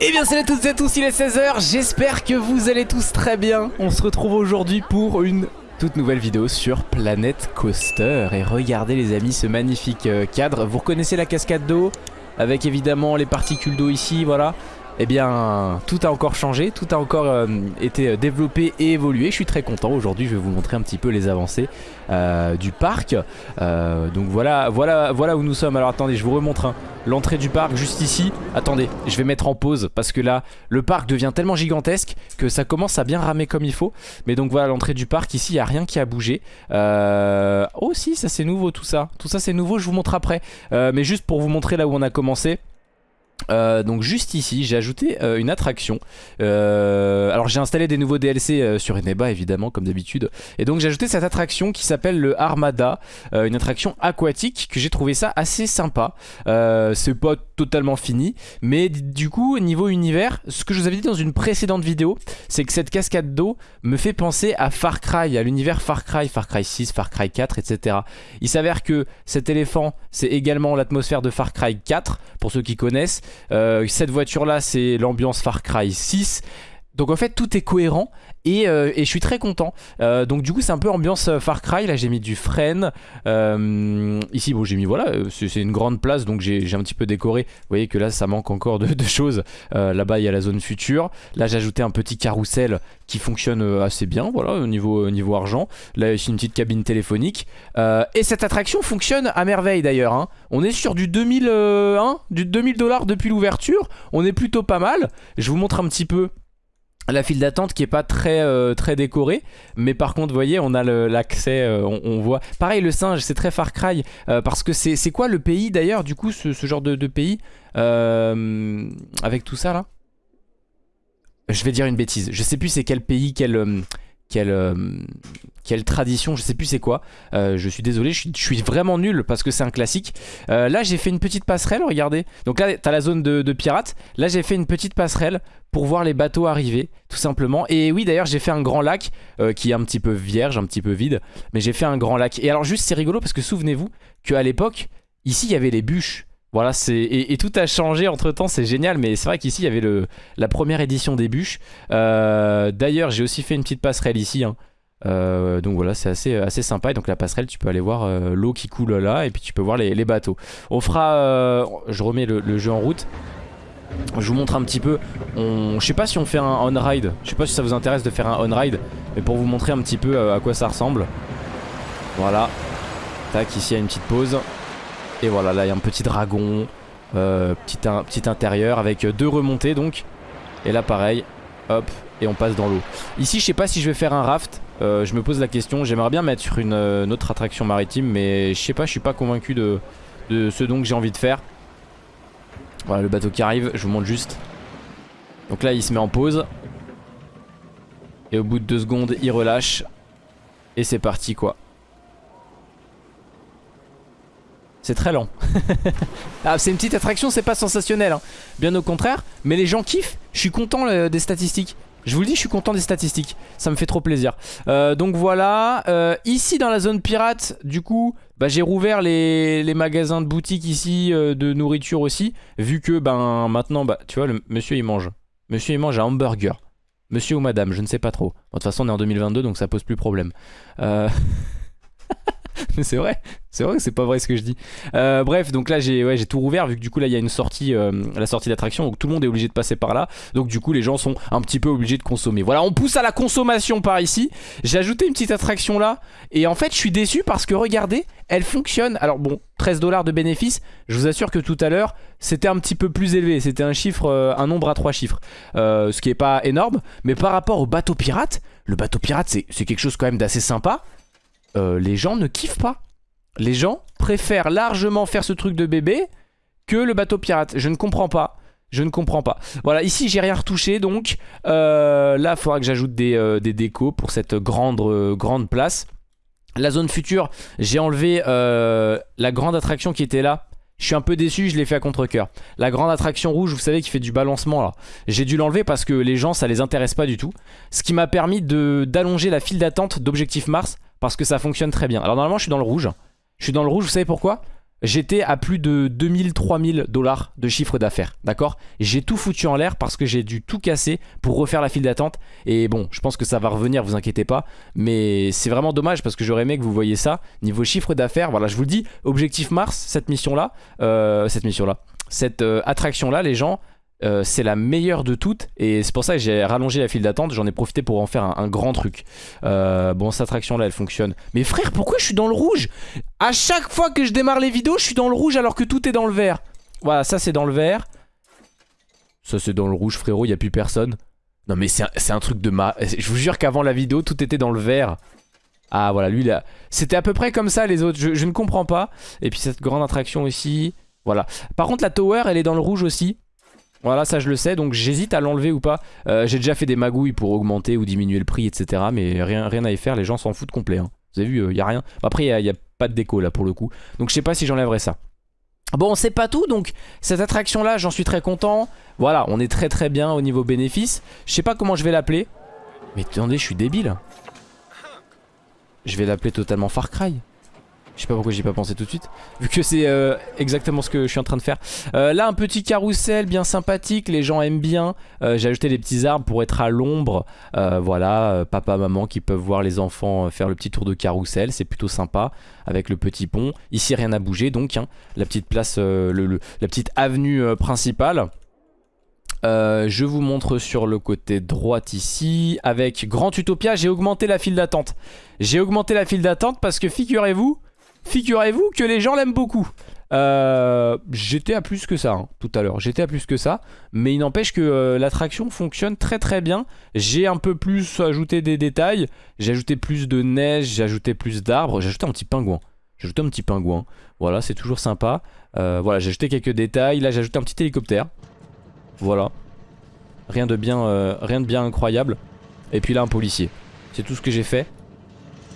Eh bien salut à toutes et à tous, il est 16h, j'espère que vous allez tous très bien. On se retrouve aujourd'hui pour une toute nouvelle vidéo sur Planet Coaster. Et regardez les amis ce magnifique euh, cadre. Vous reconnaissez la cascade d'eau Avec évidemment les particules d'eau ici, voilà eh bien tout a encore changé, tout a encore euh, été développé et évolué. Je suis très content. Aujourd'hui, je vais vous montrer un petit peu les avancées euh, du parc. Euh, donc voilà, voilà, voilà où nous sommes. Alors attendez, je vous remontre hein. l'entrée du parc juste ici. Attendez, je vais mettre en pause parce que là, le parc devient tellement gigantesque que ça commence à bien ramer comme il faut. Mais donc voilà l'entrée du parc. Ici, il n'y a rien qui a bougé. Oh si, ça c'est nouveau tout ça. Tout ça c'est nouveau, je vous montre après. mais juste pour vous montrer là où on a commencé. Euh, donc juste ici j'ai ajouté euh, une attraction. Euh, Alors j'ai installé des nouveaux DLC sur Eneba évidemment comme d'habitude. Et donc j'ai ajouté cette attraction qui s'appelle le Armada Une attraction aquatique que j'ai trouvé ça assez sympa. C'est pas totalement fini Mais du coup niveau univers Ce que je vous avais dit dans une précédente vidéo C'est que cette cascade d'eau me fait penser à Far Cry À l'univers Far Cry, Far Cry 6, Far Cry 4 etc Il s'avère que cet éléphant c'est également l'atmosphère de Far Cry 4 Pour ceux qui connaissent cette voiture là c'est l'ambiance Far Cry 6 donc en fait tout est cohérent et, euh, je suis très content. Euh, Donc du coup c'est un peu ambiance Far Cry. Là j'ai mis du frein Ici bon j'ai mis voilà c'est une grande place Donc j'ai un petit peu décoré. Vous voyez que là ça manque encore de, choses. Là-bas il y a la zone future. Là j'ai ajouté un petit carrousel qui fonctionne assez bien Voilà au niveau, argent. Là ici une petite cabine téléphonique. Et cette attraction fonctionne à merveille d'ailleurs hein. On est sur du 2000 hein, du 2000 dollars depuis l'ouverture. On est plutôt pas mal. Je vous montre un petit peu la file d'attente qui est pas très euh, décorée mais par contre vous voyez on a l'accès euh, on, voit. Pareil le singe c'est très Far Cry euh, parce que c'est quoi le pays d'ailleurs du coup ce, genre de, pays avec tout ça là? Je vais dire une bêtise. Je sais plus c'est quel pays quel quelle, euh, quelle tradition, je sais plus c'est quoi. Euh, je suis désolé, je suis, vraiment nul parce que c'est un classique. Euh, là j'ai fait une petite passerelle, regardez. Donc là t'as la zone de, pirates. Là j'ai fait une petite passerelle pour voir les bateaux arriver, tout simplement. Et oui d'ailleurs j'ai fait un grand lac qui est un petit peu vierge, un petit peu vide. Mais j'ai fait un grand lac. Et alors juste c'est rigolo parce que souvenez-vous qu'à l'époque, ici il y avait les bûches. Voilà, c'est et, tout a changé entre temps, c'est génial, mais c'est vrai qu'ici il y avait le, la première édition des bûches. Euh, d'ailleurs, j'ai aussi fait une petite passerelle ici. Hein. Euh, donc voilà, c'est assez, sympa. Et donc la passerelle, tu peux aller voir euh, l'eau qui coule là, et puis tu peux voir les, bateaux. On fera, je remets le, jeu en route. Je vous montre un petit peu. On, je sais pas si on fait un on-ride. Je sais pas si ça vous intéresse de faire un on-ride, mais pour vous montrer un petit peu à quoi ça ressemble. Voilà. Tac, ici il y a une petite pause. Et voilà, là il y a un petit dragon, euh, petit, intérieur avec deux remontées donc. Et là pareil, hop, et on passe dans l'eau. Ici je sais pas si je vais faire un raft, euh, je me pose la question. J'aimerais bien mettre une, une, autre attraction maritime, mais je sais pas, je suis pas convaincu de, de ce dont j'ai envie de faire. Voilà le bateau qui arrive, je vous montre juste. Donc là il se met en pause. Et au bout de deux secondes il relâche. Et c'est parti quoi. C'est très lent. ah, c'est une petite attraction, c'est pas sensationnel. Hein. Bien au contraire. Mais les gens kiffent. Je suis content euh, des statistiques. Je vous le dis, je suis content des statistiques. Ça me fait trop plaisir. Euh, donc voilà. Euh, ici, dans la zone pirate, du coup, bah, j'ai rouvert les, magasins de boutique ici, de nourriture aussi. Vu que, ben, maintenant, bah, tu vois, le monsieur, il mange. Monsieur, il mange un hamburger. Monsieur ou madame, je ne sais pas trop. de toute façon, on est en 2022, donc ça pose plus problème. Mais c'est vrai, c'est vrai que c'est pas vrai ce que je dis. Euh, bref, donc là j'ai tout rouvert vu que du coup là il y a une sortie, euh, la sortie d'attraction, donc tout le monde est obligé de passer par là. Donc du coup les gens sont un petit peu obligés de consommer. Voilà, on pousse à la consommation par ici. J'ai ajouté une petite attraction là et en fait je suis déçu parce que regardez, elle fonctionne. Alors bon, 13 dollars de bénéfice, je vous assure que tout à l'heure c'était un petit peu plus élevé. C'était un chiffre, euh, un nombre à trois chiffres, ce qui est pas énorme. Mais par rapport au bateau pirate, le bateau pirate c'est quelque chose quand même d'assez sympa. Euh, les gens ne kiffent pas. Les gens préfèrent largement faire ce truc de bébé que le bateau pirate. Je ne comprends pas. Je ne comprends pas. Voilà, ici j'ai rien retouché donc euh, là il faudra que j'ajoute des, euh, des, décos pour cette grande, grande place. La zone future, j'ai enlevé la grande attraction qui était là. Je suis un peu déçu, je l'ai fait à contre-coeur. La grande attraction rouge, vous savez, qui fait du balancement là. J'ai dû l'enlever parce que les gens, ça les intéresse pas du tout. Ce qui m'a permis d'allonger la file d'attente d'Objectif Mars parce que ça fonctionne très bien. Alors normalement je suis dans le rouge. Je suis dans le rouge, vous savez pourquoi? J'étais à plus de 2000-3000 dollars de chiffre d'affaires, d'accord? J'ai tout foutu en l'air parce que j'ai dû tout casser pour refaire la file d'attente. Et bon, je pense que ça va revenir, vous inquiétez pas. Mais c'est vraiment dommage parce que j'aurais aimé que vous voyez ça. Niveau chiffre d'affaires, voilà, je vous le dis, objectif Mars, cette mission-là, euh, cette mission-là, cette euh, attraction-là, les gens, euh, c'est la meilleure de toutes et c'est pour ça que j'ai rallongé la file d'attente. J'en ai profité pour en faire un, grand truc. Euh, bon cette attraction là elle fonctionne. Mais frère pourquoi je suis dans le rouge? À chaque fois que je démarre les vidéos je suis dans le rouge alors que tout est dans le vert. Voilà ça c'est dans le vert. Ça c'est dans le rouge frérot il a plus personne. Non mais c'est un, truc de ma je vous jure qu'avant la vidéo tout était dans le vert. Ah voilà lui là c'était à peu près comme ça les autres. Je, je ne comprends pas. Et puis cette grande attraction ici voilà. Par contre la tower elle est dans le rouge aussi voilà, ça je le sais, donc j'hésite à l'enlever ou pas. Euh, j'ai déjà fait des magouilles pour augmenter ou diminuer le prix, etc. Mais rien, rien à y faire, les gens s'en foutent complet. Hein. Vous avez vu, il euh, a rien. Après, il n'y a, pas de déco là pour le coup. Donc je sais pas si j'enlèverai ça. Bon, c'est pas tout, donc cette attraction-là, j'en suis très content. Voilà, on est très très bien au niveau bénéfice. Je sais pas comment je vais l'appeler. Mais attendez, je suis débile. Je vais l'appeler totalement Far Cry. Je sais pas pourquoi j'y ai pas pensé tout de suite Vu que c'est euh, exactement ce que je suis en train de faire. Euh, Là un petit carrousel bien sympathique Les gens aiment bien. Euh, J'ai ajouté des petits arbres pour être à l'ombre. Voilà papa maman qui peuvent voir les enfants Faire le petit tour de carrousel C'est plutôt sympa avec le petit pont. Ici rien n'a bougé donc hein, La petite place La petite avenue principale. Je vous montre sur le côté droit ici Avec Grand Utopia j'ai augmenté la file d'attente. J'ai augmenté la file d'attente parce que figurez-vous Figurez-vous que les gens l'aiment beaucoup. Euh, j'étais à plus que ça hein, tout à l'heure, j'étais à plus que ça, mais il n'empêche que euh, l'attraction fonctionne très très bien. J'ai un peu plus ajouté des détails, j'ai ajouté plus de neige, j'ai ajouté plus d'arbres, j'ai ajouté un petit pingouin. J'ai ajouté un petit pingouin, voilà, c'est toujours sympa. Euh, voilà, j'ai ajouté quelques détails, là j'ai ajouté un petit hélicoptère. Voilà. Rien de bien, rien de bien incroyable. Et puis là un policier. C'est tout ce que j'ai fait.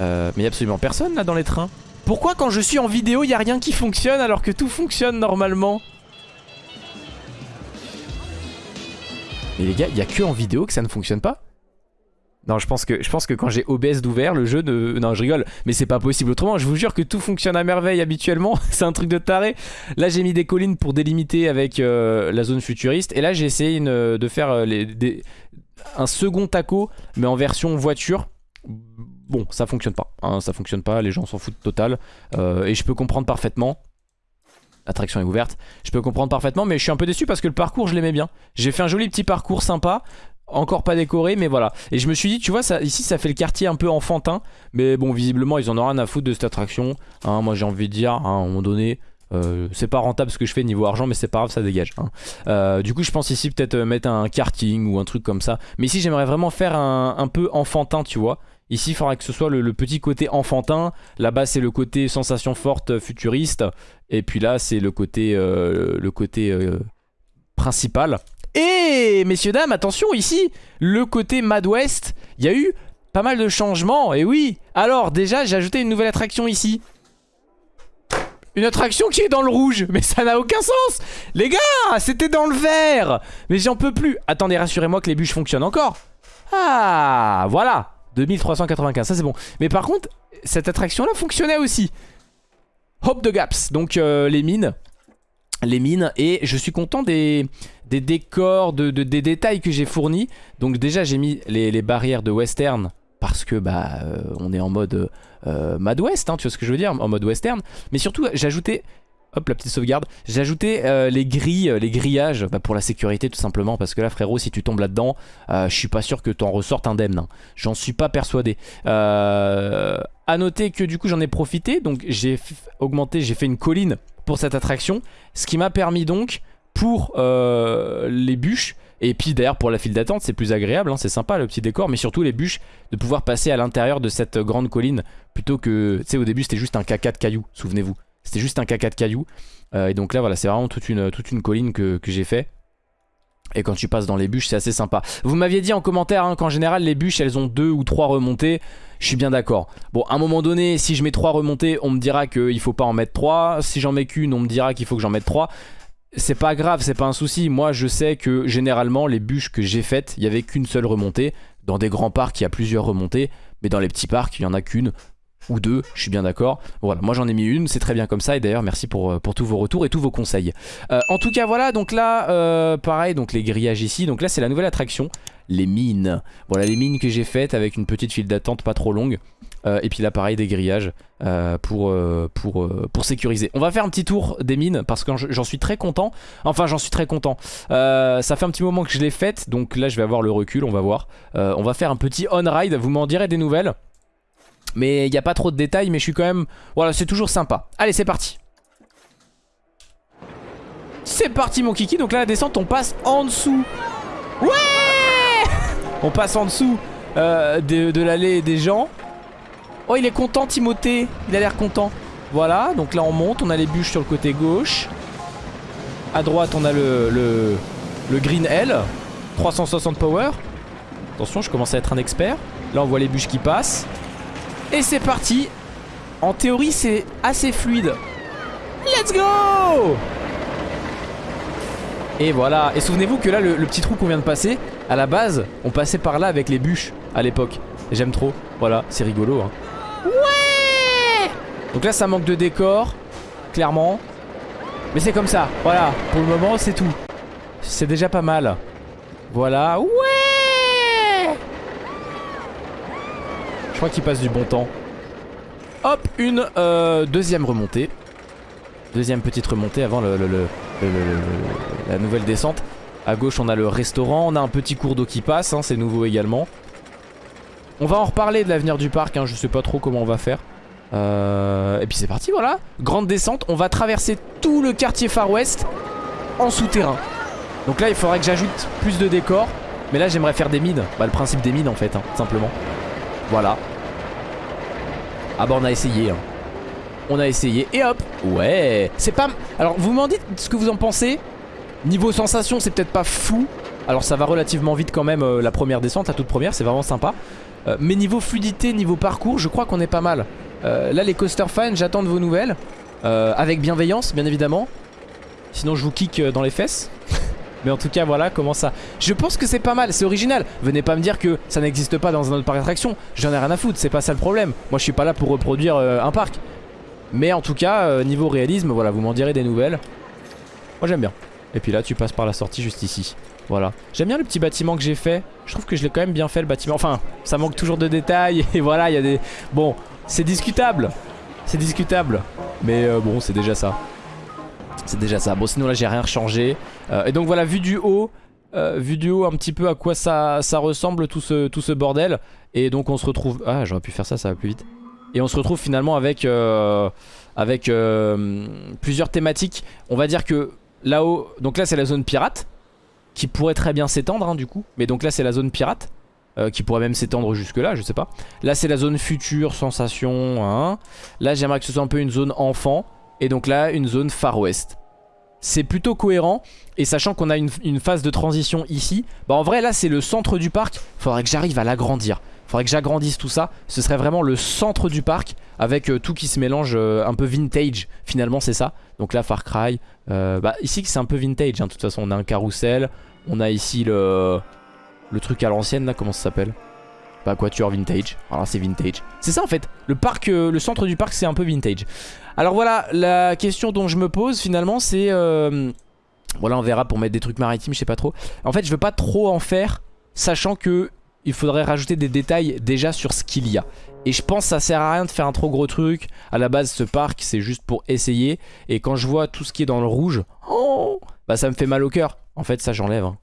mais il n'y a absolument personne là dans les trains. Pourquoi quand je suis en vidéo, il n'y a rien qui fonctionne alors que tout fonctionne normalement Mais les gars, il n'y a que en vidéo que ça ne fonctionne pas? Non, je pense que, je pense que quand j'ai OBS d'ouvert, le jeu ne... Non, je rigole, mais c'est pas possible autrement. Je vous jure que tout fonctionne à merveille habituellement. c'est un truc de taré. Là, j'ai mis des collines pour délimiter avec euh, la zone futuriste. Et là, j'ai essayé de faire euh, un second taco, mais en version voiture bon, ça fonctionne pas. Hein, ça fonctionne pas, les gens s'en foutent total. Euh, et je peux comprendre parfaitement. L'attraction est ouverte. Je peux comprendre parfaitement, mais je suis un peu déçu parce que le parcours, je l'aimais bien. J'ai fait un joli petit parcours sympa. Encore pas décoré, mais voilà. Et je me suis dit, tu vois, ça, ici, ça fait le quartier un peu enfantin. Mais bon, visiblement, ils en ont rien à foutre de cette attraction. Hein, moi, j'ai envie de dire, hein, à un moment donné... Euh, c'est pas rentable ce que je fais niveau argent mais c'est pas grave ça dégage euh, Du coup je pense ici peut-être mettre un karting ou un truc comme ça Mais ici j'aimerais vraiment faire un, un, peu enfantin tu vois Ici, il faudra que ce soit le, petit côté enfantin. Là-bas, c'est le côté sensation forte euh, futuriste. Et puis là, c'est le côté, euh, euh, principal. Et messieurs, dames, attention, ici, le côté Mad West, il y a eu pas mal de changements. Et oui, alors déjà, j'ai ajouté une nouvelle attraction ici. Une attraction qui est dans le rouge Mais ça n'a aucun sens Les gars, c'était dans le vert Mais j'en peux plus Attendez, rassurez-moi que les bûches fonctionnent encore Ah, voilà 2395, ça c'est bon. Mais par contre, cette attraction-là fonctionnait aussi. Hope the Gaps, donc euh, les mines. Les mines, et je suis content des, des décors, de, des détails que j'ai fournis. Donc déjà j'ai mis les, barrières de western parce que bah euh, on est en mode euh, Mad West, hein, tu vois ce que je veux dire, en mode western. Mais surtout j'ai ajouté Hop, la petite sauvegarde. J'ai ajouté euh, les grilles, euh, les grillages bah, pour la sécurité tout simplement. Parce que là, frérot, si tu tombes là-dedans, euh, je suis pas sûr que t'en ressortes indemne. Hein. J'en suis pas persuadé. À noter que du coup, j'en ai profité. Donc, j'ai augmenté, j'ai fait une colline pour cette attraction. Ce qui m'a permis donc, pour les bûches, et puis d'ailleurs pour la file d'attente c'est plus agréable, hein, c'est sympa le petit décor Mais surtout les bûches de pouvoir passer à l'intérieur de cette grande colline Plutôt que, tu sais au début c'était juste un caca de cailloux, souvenez-vous c'était juste un caca de cailloux. Euh, et donc là, voilà, c'est vraiment toute une, toute une colline que, j'ai fait. Et quand tu passes dans les bûches, c'est assez sympa. Vous m'aviez dit en commentaire hein, qu'en général, les bûches, elles ont deux ou trois remontées. Je suis bien d'accord. Bon, à un moment donné, si je mets trois remontées, on me dira qu'il faut pas en mettre trois. Si j'en mets qu'une, on me dira qu'il faut que j'en mette trois. C'est pas grave, c'est pas un souci. Moi, je sais que généralement, les bûches que j'ai faites, il y avait qu'une seule remontée. Dans des grands parcs, il y a plusieurs remontées. Mais dans les petits parcs, il y en a qu'une ou deux, je suis bien d'accord. Voilà, moi j'en ai mis une, c'est très bien comme ça. Et d'ailleurs, merci pour, euh, tous vos retours et tous vos conseils. Euh, en tout cas, voilà, donc là, euh, pareil, donc les grillages ici. Donc là, c'est la nouvelle attraction, les mines. Voilà, les mines que j'ai faites avec une petite file d'attente pas trop longue. et puis là, pareil, des grillages pour, pour, pour sécuriser. On va faire un petit tour des mines parce que j'en suis très content. Enfin, j'en suis très content. ça fait un petit moment que je l'ai faite, donc là, je vais avoir le recul, on va voir. on va faire un petit on-ride, vous m'en direz des nouvelles. Mais il n'y a pas trop de détails, mais je suis quand même... Voilà, c'est toujours sympa. Allez, c'est parti. C'est parti, mon kiki. Donc là, la descente, on passe en dessous. Ouais On passe en dessous euh, de, l'allée des gens. Oh, il est content, Timothée. Il a l'air content. Voilà, donc là, on monte. On a les bûches sur le côté gauche. À droite, on a le, Green L. 360 power. Attention, je commence à être un expert. Là, on voit les bûches qui passent. Et c'est parti. En théorie c'est assez fluide. Let's go! Et voilà. Et souvenez-vous que là le, petit trou qu'on vient de passer À la base on passait par là avec les bûches À l'époque. J'aime trop. Voilà c'est rigolo hein. Ouais! Donc là ça manque de décor Clairement. Mais c'est comme ça. Voilà. Pour le moment c'est tout. C'est déjà pas mal. Voilà. Ouais Je crois qu'il passe du bon temps. Hop, une euh, deuxième remontée. Deuxième petite remontée avant la nouvelle descente. À gauche, on a le restaurant. On a un petit cours d'eau qui passe. Hein, c'est nouveau également. On va en reparler de l'avenir du parc. Hein, je sais pas trop comment on va faire. Euh, et puis c'est parti, voilà. Grande descente. On va traverser tout le quartier Far West en souterrain. Donc là, il faudrait que j'ajoute plus de décors. Mais là, j'aimerais faire des mines. Bah, le principe des mines, en fait, hein, simplement. Voilà. Ah bah on a essayé. Hein. On a essayé. Et hop. Ouais. C'est pas... Alors vous m'en dites ce que vous en pensez. Niveau sensation, c'est peut-être pas fou. Alors ça va relativement vite quand même euh, la première descente, la toute première, c'est vraiment sympa. Euh, mais niveau fluidité, niveau parcours, je crois qu'on est pas mal. Euh, là les coaster fans, j'attends de vos nouvelles. avec bienveillance, bien évidemment. Sinon je vous kick dans les fesses. Mais en tout cas voilà comment ça. Je pense que c'est pas mal, c'est original. Venez pas me dire que ça n'existe pas dans un autre parc d'attraction J'en ai rien à foutre, c'est pas ça le problème. Moi je suis pas là pour reproduire euh, un parc. Mais en tout cas, euh, niveau réalisme, voilà, vous m'en direz des nouvelles. Moi j'aime bien. Et puis là tu passes par la sortie juste ici. Voilà. J'aime bien le petit bâtiment que j'ai fait. Je trouve que je l'ai quand même bien fait le bâtiment. Enfin, ça manque toujours de détails. Et voilà, il y a des... Bon, c'est discutable. C'est discutable. Mais euh, bon, c'est déjà ça c'est déjà ça. Bon sinon là j'ai rien changé. Euh, et donc voilà, vu du haut, euh, vu du haut un petit peu à quoi ça, ressemble tout ce, tout ce bordel. Et donc on se retrouve... Ah j'aurais pu faire ça, ça va plus vite. Et on se retrouve finalement avec, euh, avec plusieurs thématiques. On va dire que là-haut... Donc là c'est la zone pirate. Qui pourrait très bien s'étendre hein, du coup. Mais donc là c'est la zone pirate. qui pourrait même s'étendre jusque là, je sais pas. Là c'est la zone future, sensation. Hein. Là j'aimerais que ce soit un peu une zone enfant. Et donc là, une zone Far West. C'est plutôt cohérent. Et sachant qu'on a une, phase de transition ici, bah en vrai là c'est le centre du parc. Faudrait que j'arrive à l'agrandir. Faudrait que j'agrandisse tout ça. Ce serait vraiment le centre du parc avec euh, tout qui se mélange euh, un peu vintage. Finalement c'est ça. Donc là Far Cry. Euh, bah ici c'est un peu vintage. Hein. De toute façon on a un carrousel. On a ici le, truc à l'ancienne là. Comment ça s'appelle? Bah Quatuor Vintage. Alors c'est vintage. C'est ça en fait. Le parc, le centre du parc c'est un peu vintage. Alors voilà, la question dont je me pose finalement c'est... Euh, voilà, on verra pour mettre des trucs maritimes, je sais pas trop. En fait, je veux pas trop en faire, sachant que il faudrait rajouter des détails déjà sur ce qu'il y a. Et je pense que ça sert à rien de faire un trop gros truc. À la base, ce parc, c'est juste pour essayer. Et quand je vois tout ce qui est dans le rouge, oh, bah ça me fait mal au cœur. En fait, ça j'enlève. Hein.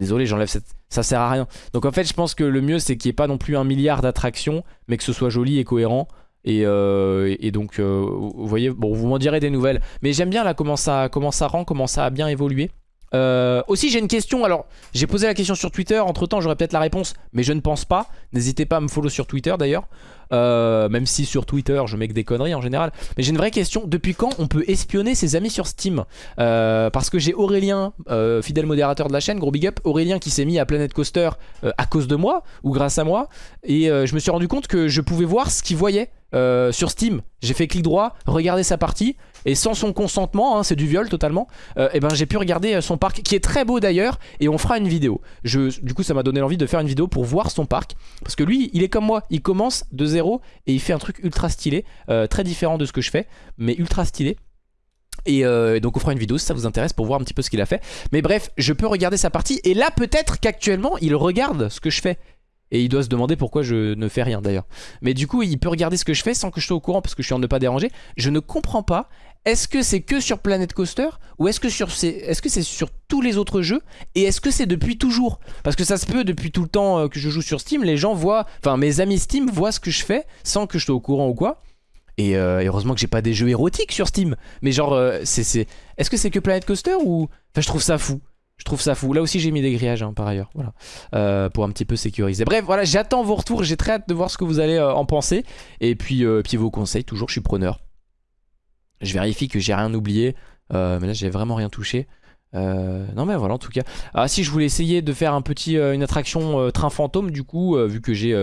Désolé, j'enlève cette... Ça sert à rien. Donc en fait, je pense que le mieux, c'est qu'il n'y ait pas non plus un milliard d'attractions, mais que ce soit joli et cohérent. Euh, et, donc, euh, vous voyez, bon, vous m'en direz des nouvelles. Mais j'aime bien là comment ça, comment ça rend, comment ça a bien évolué. Euh, aussi j'ai une question, alors j'ai posé la question sur Twitter, entre temps j'aurai peut-être la réponse mais je ne pense pas, n'hésitez pas à me follow sur Twitter d'ailleurs. Même si sur Twitter je mets que des conneries en général. Mais j'ai une vraie question, depuis quand on peut espionner ses amis sur Steam? Parce que j'ai Aurélien, fidèle modérateur de la chaîne, gros big up. Aurélien qui s'est mis à Planet Coaster à cause de moi ou grâce à moi. Et je me suis rendu compte que je pouvais voir ce qu'il voyait euh, sur Steam, j'ai fait clic droit, regarder sa partie, et sans son consentement, hein, c'est du viol totalement, et euh, eh ben j'ai pu regarder euh, son parc, qui est très beau d'ailleurs, et on fera une vidéo. Je, du coup ça m'a donné l'envie de faire une vidéo pour voir son parc, parce que lui, il est comme moi, il commence de zéro, et il fait un truc ultra stylé, très différent de ce que je fais, mais ultra stylé. Et donc on fera une vidéo si ça vous intéresse pour voir un petit peu ce qu'il a fait Mais bref je peux regarder sa partie Et là peut-être qu'actuellement il regarde ce que je fais et il doit se demander pourquoi je ne fais rien d'ailleurs. Mais du coup, il peut regarder ce que je fais sans que je sois au courant parce que je suis en ne pas déranger. Je ne comprends pas. Est-ce que c'est que sur Planet Coaster ou est-ce que c'est -ce sur tous les autres jeux Et est-ce que c'est depuis toujours? Parce que ça se peut depuis tout le temps euh, que je joue sur Steam, les gens voient, enfin mes amis Steam voient ce que je fais sans que je sois au courant ou quoi. Et euh, heureusement que j'ai pas des jeux érotiques sur Steam. Mais genre, euh, c'est, est-ce que c'est que Planet Coaster ou... Enfin, je trouve ça fou. Je trouve ça fou. Là aussi, j'ai mis des grillages hein, par ailleurs. Voilà. Euh, pour un petit peu sécuriser. Bref, voilà, j'attends vos retours. J'ai très hâte de voir ce que vous allez euh, en penser. Et puis, euh, puis vos conseils. Toujours, je suis preneur. Je vérifie que j'ai rien oublié. mais là, j'ai vraiment rien touché. non mais voilà en tout cas Ah si je voulais essayer de faire un petit, une attraction train fantôme du coup Vu que j'ai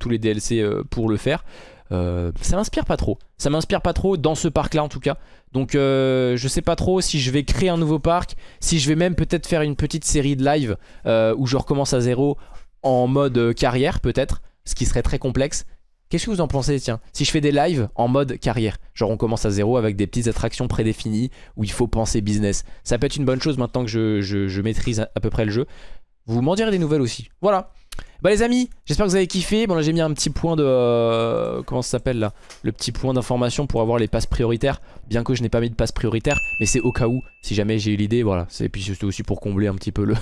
tous les DLC pour le faire euh, ça m'inspire pas trop. Ça m'inspire pas trop dans ce parc là en tout cas. Donc euh, je sais pas trop si je vais créer un nouveau parc, si je vais même peut-être faire une petite série de live euh, où je recommence à zéro en mode carrière peut-être, ce qui serait très complexe. Qu'est-ce que vous en pensez tiens? Si je fais des lives en mode carrière, genre on commence à zéro avec des petites attractions prédéfinies où il faut penser business. Ça peut être une bonne chose maintenant que je, je maîtrise à peu près le jeu. Vous m'en direz des nouvelles aussi. Voilà. Bah les amis, j'espère que vous avez kiffé. Bon là j'ai mis un petit point de... Euh, comment ça s'appelle là? Le petit point d'information pour avoir les passes prioritaires. Bien que je n'ai pas mis de passes prioritaires. Mais c'est au cas où, si jamais j'ai eu l'idée. Voilà. Et puis c'est aussi pour combler un petit peu le...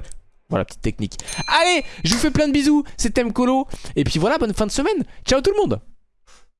voilà, petite technique. Allez, je vous fais plein de bisous. C'était Mkolo. Et puis voilà, bonne fin de semaine. Ciao tout le monde